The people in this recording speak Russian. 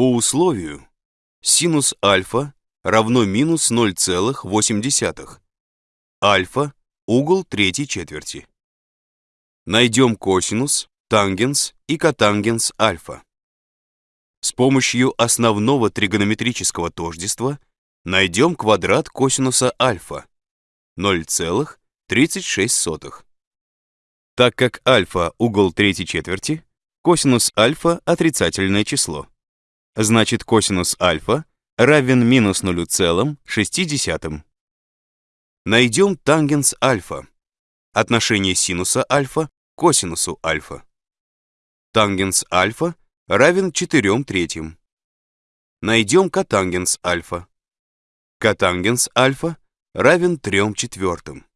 По условию синус альфа равно минус 0,8. Альфа – угол третьей четверти. Найдем косинус, тангенс и котангенс альфа. С помощью основного тригонометрического тождества найдем квадрат косинуса альфа 0,36. Так как альфа – угол третьей четверти, косинус альфа – отрицательное число. Значит, косинус альфа равен минус 0,6. Найдем тангенс альфа. Отношение синуса альфа к косинусу альфа. Тангенс альфа равен 4 третьим. Найдем котангенс альфа. Котангенс альфа равен 3 четвертым.